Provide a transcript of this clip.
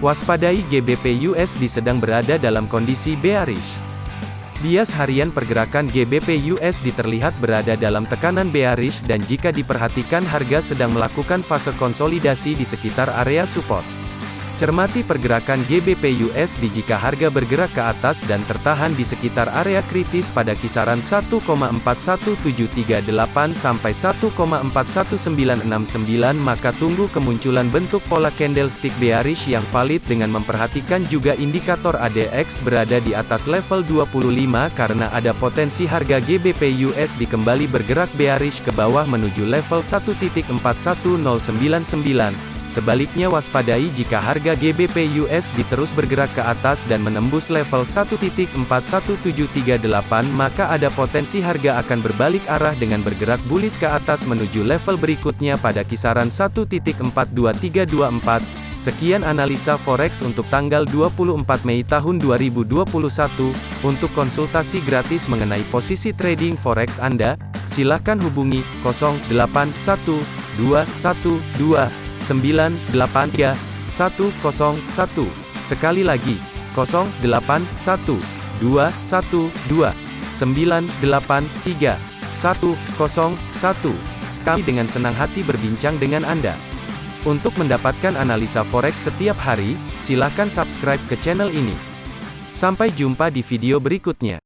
Waspadai GBP USD sedang berada dalam kondisi bearish. Bias harian pergerakan GBP USD terlihat berada dalam tekanan bearish dan jika diperhatikan harga sedang melakukan fase konsolidasi di sekitar area support. Cermati pergerakan GBP USD jika harga bergerak ke atas dan tertahan di sekitar area kritis pada kisaran 1,41738 sampai 1,41969 maka tunggu kemunculan bentuk pola candlestick bearish yang valid dengan memperhatikan juga indikator ADX berada di atas level 25 karena ada potensi harga GBP USD kembali bergerak bearish ke bawah menuju level 1.41099 Sebaliknya waspadai jika harga GBP USD terus bergerak ke atas dan menembus level 1.41738 maka ada potensi harga akan berbalik arah dengan bergerak bullish ke atas menuju level berikutnya pada kisaran 1.42324. Sekian analisa forex untuk tanggal 24 Mei tahun 2021. Untuk konsultasi gratis mengenai posisi trading forex Anda, silakan hubungi 081212 983 101. Sekali lagi, 081 212 983 101. Kami dengan senang hati berbincang dengan Anda. Untuk mendapatkan analisa forex setiap hari, silakan subscribe ke channel ini. Sampai jumpa di video berikutnya.